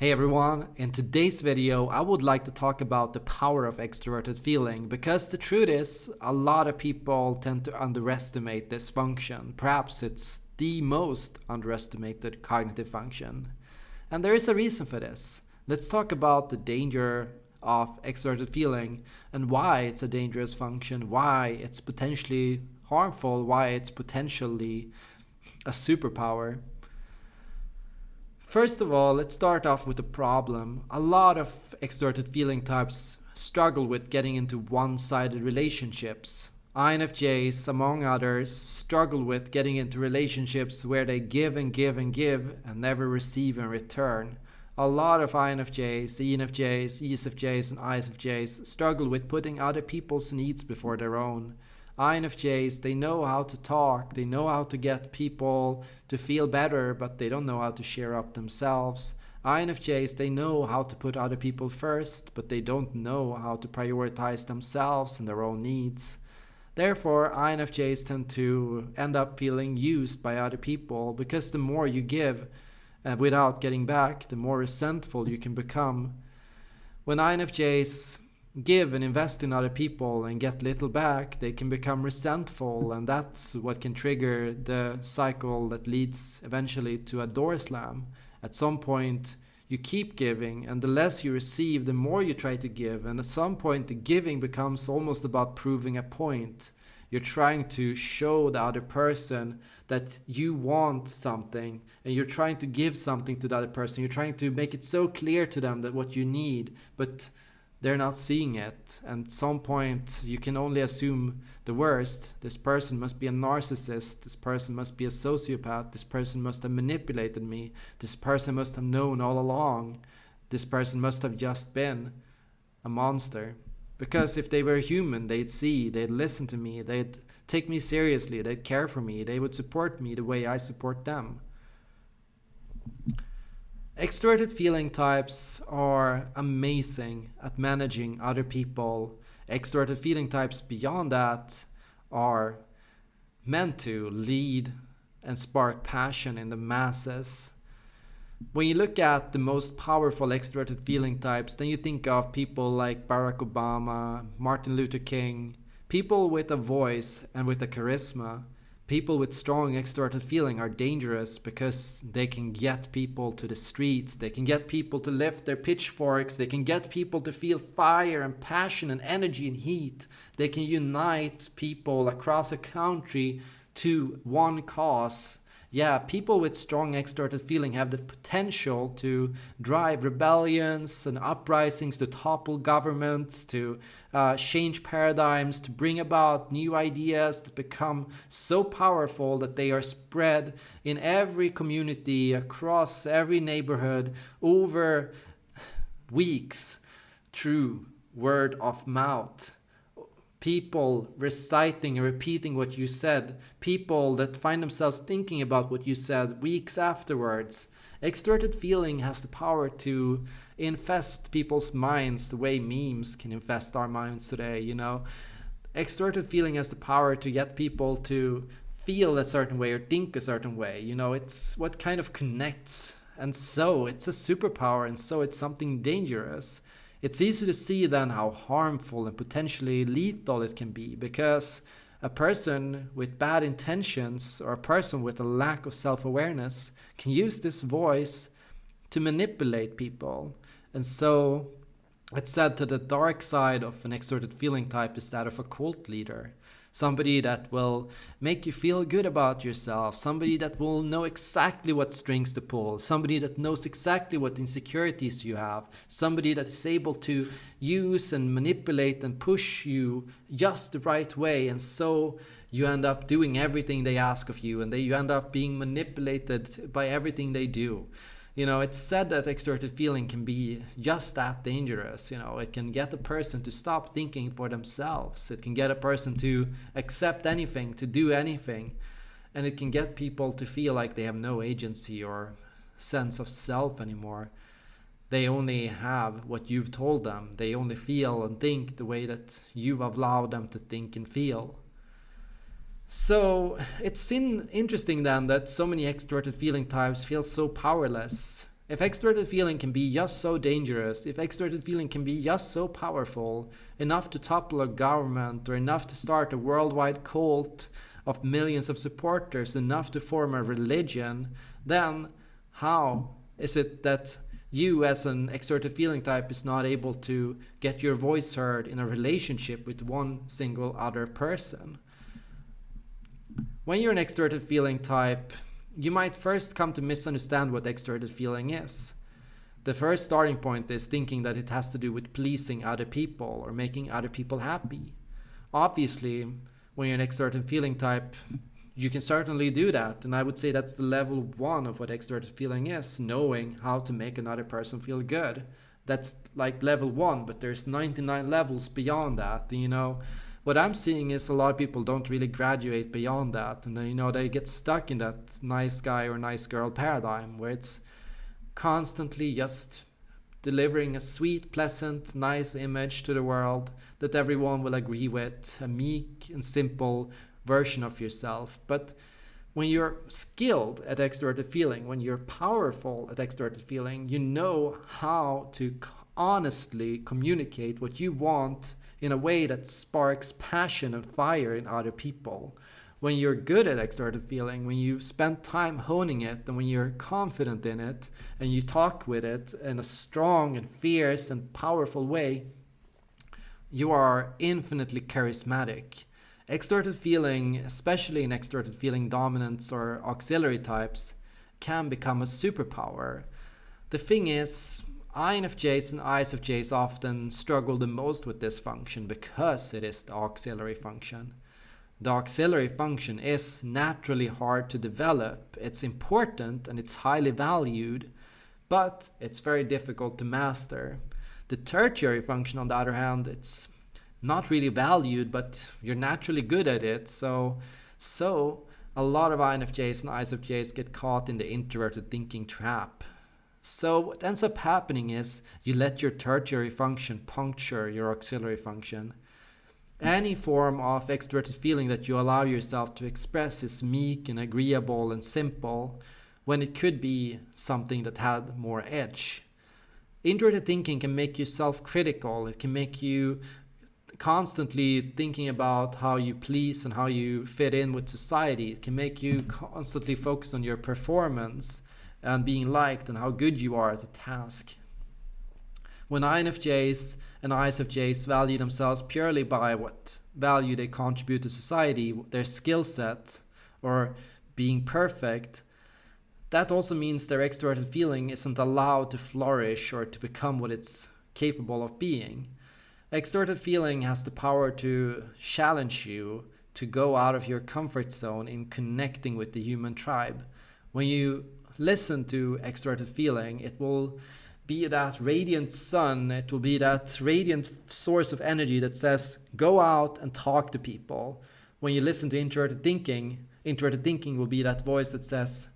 Hey everyone, in today's video I would like to talk about the power of extroverted feeling because the truth is a lot of people tend to underestimate this function. Perhaps it's the most underestimated cognitive function. And there is a reason for this. Let's talk about the danger of extroverted feeling and why it's a dangerous function, why it's potentially harmful, why it's potentially a superpower. First of all, let's start off with the problem. A lot of extroverted feeling types struggle with getting into one-sided relationships. INFJs, among others, struggle with getting into relationships where they give and give and give and never receive in return. A lot of INFJs, ENFJs, ESFJs and ISFJs struggle with putting other people's needs before their own. INFJs, they know how to talk, they know how to get people to feel better, but they don't know how to share up themselves. INFJs, they know how to put other people first, but they don't know how to prioritize themselves and their own needs. Therefore, INFJs tend to end up feeling used by other people because the more you give uh, without getting back, the more resentful you can become. When INFJs give and invest in other people and get little back, they can become resentful, and that's what can trigger the cycle that leads eventually to a door slam. At some point, you keep giving, and the less you receive, the more you try to give, and at some point, the giving becomes almost about proving a point. You're trying to show the other person that you want something and you're trying to give something to the other person. You're trying to make it so clear to them that what you need, but they're not seeing it. And at some point, you can only assume the worst. This person must be a narcissist. This person must be a sociopath. This person must have manipulated me. This person must have known all along. This person must have just been a monster. Because if they were human, they'd see, they'd listen to me, they'd take me seriously, they'd care for me, they would support me the way I support them. Extroverted feeling types are amazing at managing other people. Extroverted feeling types beyond that are meant to lead and spark passion in the masses. When you look at the most powerful extroverted feeling types, then you think of people like Barack Obama, Martin Luther King, people with a voice and with a charisma people with strong extroverted feeling are dangerous because they can get people to the streets, they can get people to lift their pitchforks, they can get people to feel fire and passion and energy and heat. They can unite people across a country to one cause yeah, people with strong extroverted feeling have the potential to drive rebellions and uprisings, to topple governments, to uh, change paradigms, to bring about new ideas that become so powerful that they are spread in every community, across every neighborhood, over weeks through word of mouth people reciting and repeating what you said, people that find themselves thinking about what you said weeks afterwards. Extroverted feeling has the power to infest people's minds the way memes can infest our minds today, you know. Extroverted feeling has the power to get people to feel a certain way or think a certain way, you know, it's what kind of connects. And so it's a superpower and so it's something dangerous. It's easy to see then how harmful and potentially lethal it can be because a person with bad intentions or a person with a lack of self-awareness can use this voice to manipulate people. And so it's said that the dark side of an extroverted feeling type is that of a cult leader somebody that will make you feel good about yourself, somebody that will know exactly what strings to pull, somebody that knows exactly what insecurities you have, somebody that is able to use and manipulate and push you just the right way and so you end up doing everything they ask of you and they, you end up being manipulated by everything they do you know, it's said that extroverted feeling can be just that dangerous. You know, it can get a person to stop thinking for themselves. It can get a person to accept anything, to do anything. And it can get people to feel like they have no agency or sense of self anymore. They only have what you've told them. They only feel and think the way that you've allowed them to think and feel. So it's in, interesting then that so many extroverted feeling types feel so powerless. If extroverted feeling can be just so dangerous, if extroverted feeling can be just so powerful, enough to topple a government or enough to start a worldwide cult of millions of supporters, enough to form a religion, then how is it that you as an extroverted feeling type is not able to get your voice heard in a relationship with one single other person? When you're an extroverted feeling type, you might first come to misunderstand what extroverted feeling is. The first starting point is thinking that it has to do with pleasing other people or making other people happy. Obviously, when you're an extroverted feeling type, you can certainly do that. And I would say that's the level one of what extroverted feeling is, knowing how to make another person feel good. That's like level one, but there's 99 levels beyond that. You know, what I'm seeing is a lot of people don't really graduate beyond that, and you know they get stuck in that nice guy or nice girl paradigm where it's constantly just delivering a sweet, pleasant, nice image to the world that everyone will agree with, a meek and simple version of yourself. But when you're skilled at extroverted feeling, when you're powerful at extroverted feeling, you know how to honestly communicate what you want in a way that sparks passion and fire in other people. When you're good at extroverted feeling, when you spend time honing it, and when you're confident in it, and you talk with it in a strong and fierce and powerful way, you are infinitely charismatic. Extroverted feeling, especially in extroverted feeling dominance or auxiliary types, can become a superpower. The thing is, INFJs and ISFJs often struggle the most with this function because it is the auxiliary function. The auxiliary function is naturally hard to develop. It's important and it's highly valued, but it's very difficult to master. The tertiary function, on the other hand, it's not really valued, but you're naturally good at it. So, so a lot of INFJs and ISFJs get caught in the introverted thinking trap. So what ends up happening is you let your tertiary function puncture your auxiliary function. Any form of extroverted feeling that you allow yourself to express is meek and agreeable and simple when it could be something that had more edge. Introverted thinking can make you self-critical. It can make you constantly thinking about how you please and how you fit in with society. It can make you constantly focus on your performance and being liked and how good you are at the task. When INFJs and ISFJs value themselves purely by what value they contribute to society, their skill set, or being perfect, that also means their extroverted feeling isn't allowed to flourish or to become what it's capable of being. Extroverted feeling has the power to challenge you to go out of your comfort zone in connecting with the human tribe. When you listen to extroverted feeling, it will be that radiant sun, it will be that radiant source of energy that says, go out and talk to people. When you listen to introverted thinking, introverted thinking will be that voice that says,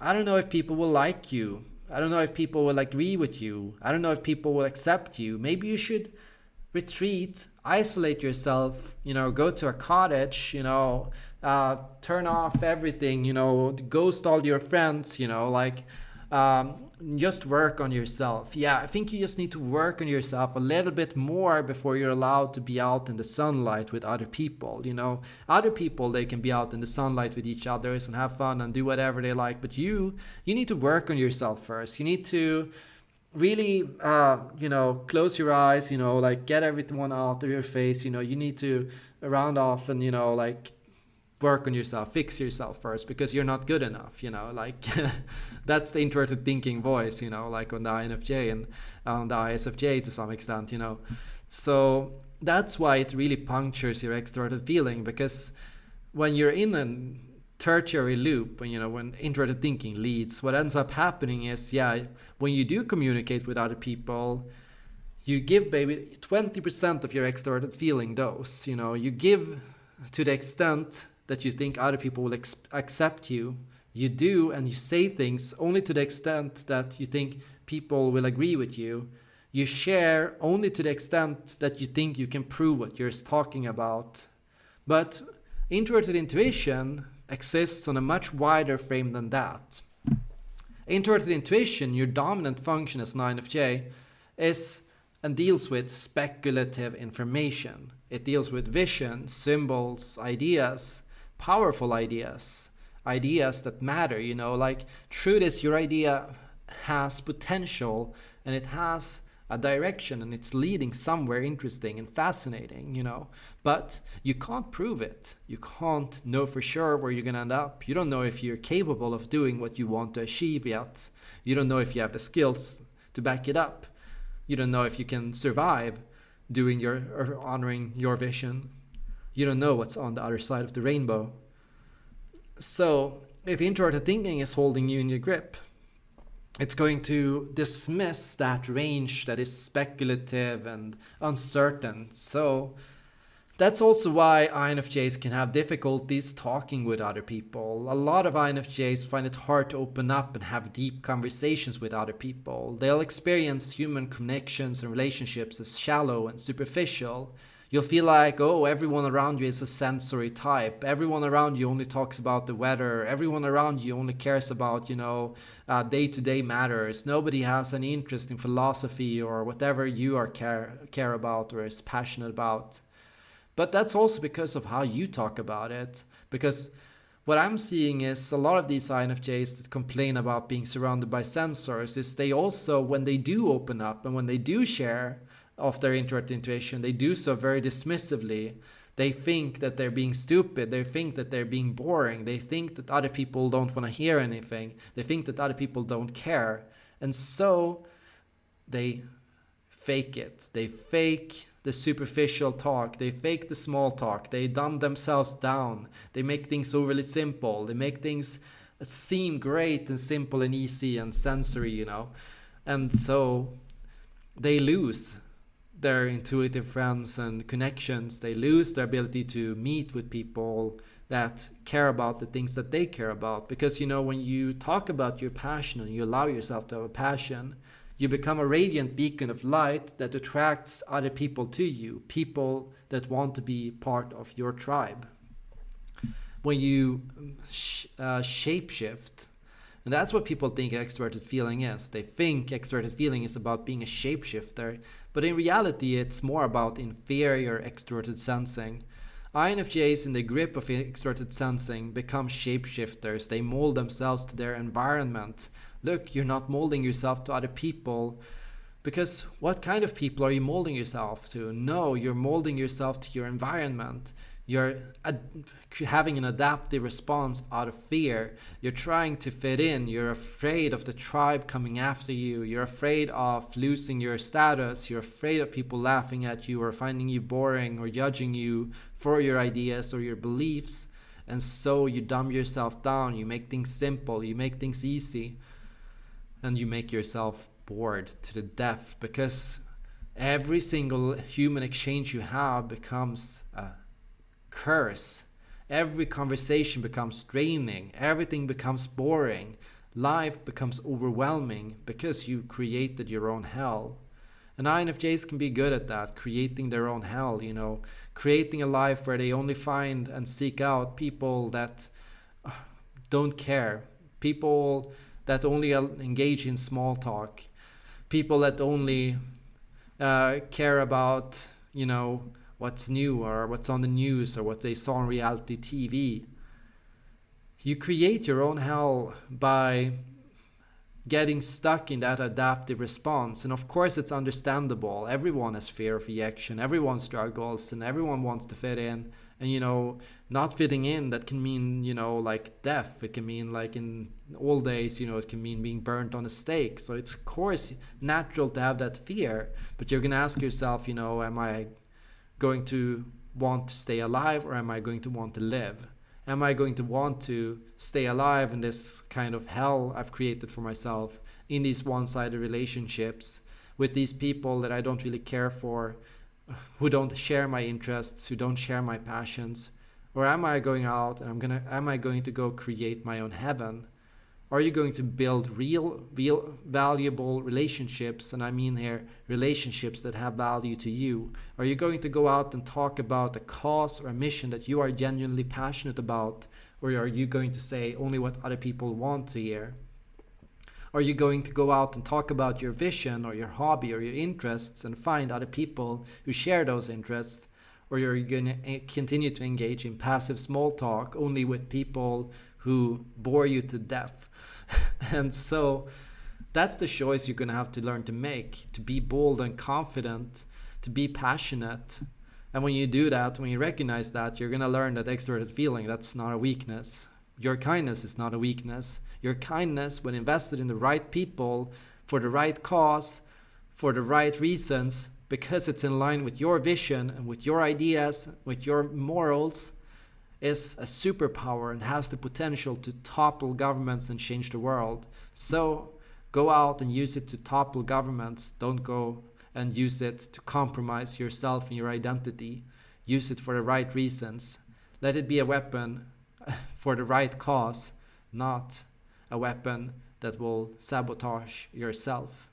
I don't know if people will like you. I don't know if people will agree with you. I don't know if people will accept you. Maybe you should retreat, isolate yourself, you know, go to a cottage, you know, uh, turn off everything, you know, ghost all your friends, you know, like um, just work on yourself. Yeah, I think you just need to work on yourself a little bit more before you're allowed to be out in the sunlight with other people. You know, other people they can be out in the sunlight with each other and have fun and do whatever they like, but you you need to work on yourself first. You need to really uh, you know close your eyes you know like get everyone out of your face you know you need to round off and you know like work on yourself fix yourself first because you're not good enough you know like that's the introverted thinking voice you know like on the infj and on the isfj to some extent you know. So that's why it really punctures your extroverted feeling because when you're in a tertiary loop when you know when introverted thinking leads what ends up happening is yeah when you do communicate with other people you give maybe 20% of your extroverted feeling dose you know you give to the extent that you think other people will accept you. You do and you say things only to the extent that you think people will agree with you. You share only to the extent that you think you can prove what you're talking about. But introverted intuition exists on a much wider frame than that. Introverted intuition, your dominant function as an INFJ, is and deals with speculative information. It deals with vision, symbols, ideas, powerful ideas, ideas that matter, you know, like truth is your idea has potential and it has a direction and it's leading somewhere interesting and fascinating, you know. But you can't prove it. You can't know for sure where you're gonna end up. You don't know if you're capable of doing what you want to achieve yet. You don't know if you have the skills to back it up. You don't know if you can survive doing your or honoring your vision. You don't know what's on the other side of the rainbow. So if introverted thinking is holding you in your grip, it's going to dismiss that range that is speculative and uncertain. So that's also why INFJs can have difficulties talking with other people. A lot of INFJs find it hard to open up and have deep conversations with other people. They'll experience human connections and relationships as shallow and superficial you'll feel like, oh, everyone around you is a sensory type. Everyone around you only talks about the weather. Everyone around you only cares about, you know, day to day matters. Nobody has any interest in philosophy or whatever you are care, care about or is passionate about. But that's also because of how you talk about it. Because what I'm seeing is a lot of these INFJs that complain about being surrounded by sensors is they also, when they do open up and when they do share, of their introvert intuition, they do so very dismissively. They think that they're being stupid. They think that they're being boring. They think that other people don't want to hear anything. They think that other people don't care. And so they fake it. They fake the superficial talk. They fake the small talk. They dumb themselves down. They make things overly simple. They make things seem great and simple and easy and sensory, you know. And so they lose their intuitive friends and connections. They lose their ability to meet with people that care about the things that they care about. Because, you know, when you talk about your passion and you allow yourself to have a passion, you become a radiant beacon of light that attracts other people to you, people that want to be part of your tribe. When you sh- uh, shapeshift, and that's what people think extroverted feeling is. They think extroverted feeling is about being a shapeshifter, but in reality, it's more about inferior extroverted sensing. INFJs in the grip of extroverted sensing become shapeshifters. They mold themselves to their environment. Look, you're not molding yourself to other people. Because what kind of people are you molding yourself to? No, you're molding yourself to your environment. You're having an adaptive response out of fear. You're trying to fit in. You're afraid of the tribe coming after you. You're afraid of losing your status. You're afraid of people laughing at you or finding you boring or judging you for your ideas or your beliefs. And so you dumb yourself down. You make things simple. You make things easy. And you make yourself bored to the death because every single human exchange you have becomes a curse. Every conversation becomes draining, everything becomes boring, life becomes overwhelming because you created your own hell. And INFJs can be good at that, creating their own hell, you know, creating a life where they only find and seek out people that uh, don't care, people that only engage in small talk, people that only uh, care about, you know, what's new or what's on the news or what they saw on reality TV. You create your own hell by getting stuck in that adaptive response. And of course, it's understandable. Everyone has fear of rejection, everyone struggles, and everyone wants to fit in. And you know, not fitting in that can mean you know like death. It can mean like in old days, you know, it can mean being burnt on a stake. So it's of course natural to have that fear. But you're gonna ask yourself, you know, am I going to want to stay alive or am I going to want to live? Am I going to want to stay alive in this kind of hell I've created for myself in these one sided relationships with these people that I don't really care for, who don't share my interests, who don't share my passions? Or am I going out and I'm gonna am I going to go create my own heaven? Are you going to build real, real valuable relationships? And I mean here, relationships that have value to you. Are you going to go out and talk about a cause or a mission that you are genuinely passionate about? Or are you going to say only what other people want to hear? Are you going to go out and talk about your vision or your hobby or your interests and find other people who share those interests? Or are you going to eh, continue to engage in passive small talk only with people who bore you to death? and so that's the choice you're going to have to learn to make to be bold and confident, to be passionate. And when you do that, when you recognize that, you're going to learn that extroverted feeling, that's not a weakness. Your kindness is not a weakness. Your kindness, when invested in the right people, for the right cause, for the right reasons, because it's in line with your vision and with your ideas, with your morals, is a superpower and has the potential to topple governments and change the world. So go out and use it to topple governments. Don't go and use it to compromise yourself and your identity. Use it for the right reasons. Let it be a weapon for the right cause, not a weapon that will sabotage yourself.